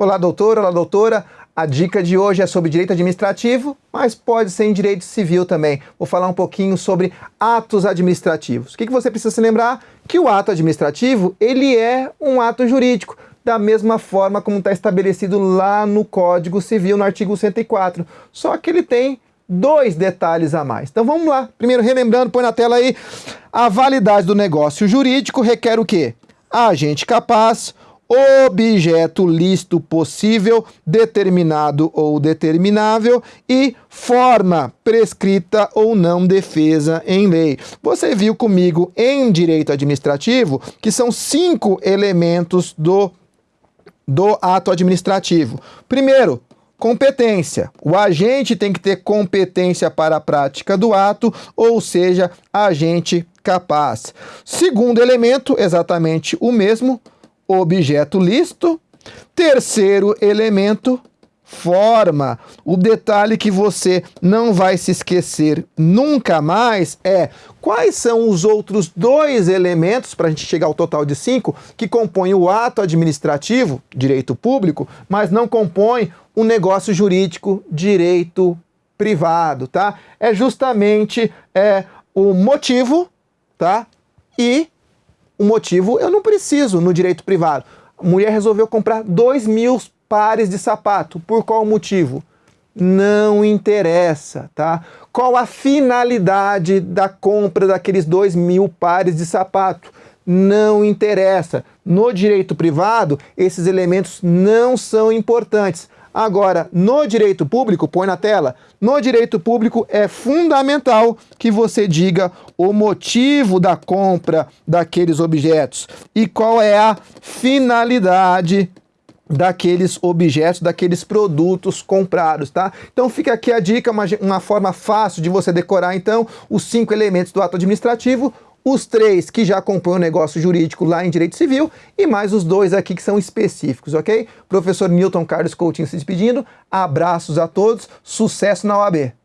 Olá, doutor, olá, doutora. A dica de hoje é sobre direito administrativo, mas pode ser em direito civil também. Vou falar um pouquinho sobre atos administrativos. O que, você precisa se lembrar? Que o ato administrativo, ele é um ato jurídico, da mesma forma como está estabelecido lá no Código Civil, no artigo 104. Só que ele tem dois detalhes a mais. Então vamos lá. Primeiro, relembrando, põe na tela aí, a validade do negócio jurídico requer o quê? Agente capaz, objeto lícito possível, determinado ou determinável e forma prescrita ou não defesa em lei. Você viu comigo em direito administrativo que são cinco elementos do, do ato administrativo. Primeiro, competência. O agente tem que ter competência para a prática do ato, ou seja, agente capaz. Segundo elemento, exatamente o mesmo, objeto lícito. Terceiro elemento, forma. O detalhe que você não vai se esquecer nunca mais é quais são os outros dois elementos, para a gente chegar ao total de cinco, que compõem o ato administrativo, direito público, mas não compõem o negócio jurídico, direito privado, tá? É justamente é, o motivo, tá? E o motivo eu não preciso no direito privado. A mulher resolveu comprar dois mil pares de sapato. Por qual motivo? Não interessa, tá? Qual a finalidade da compra daqueles dois mil pares de sapato? Não interessa. No direito privado, esses elementos não são importantes. Agora, no direito público, põe na tela, no direito público é fundamental que você diga o motivo da compra daqueles objetos e qual é a finalidade daqueles objetos, daqueles produtos comprados, tá? Então fica aqui a dica, uma, uma forma fácil de você decorar então os cinco elementos do ato administrativo, os três que já compõem o negócio jurídico lá em Direito Civil e mais os dois aqui que são específicos, ok? Professor Newton Carlos Coutinho se despedindo, abraços a todos, sucesso na OAB!